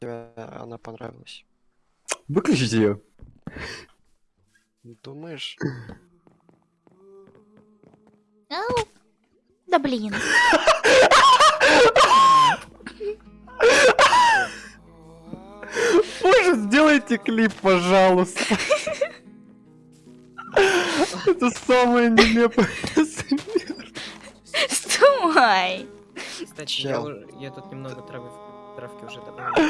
тебе она понравилась? Выключите ее. Думаешь? Ау. Да блин. Боже, сделайте клип, пожалуйста. Это самое нелепое. Стой. Кстати, я, уже- я тут немного травы, травки уже добавил.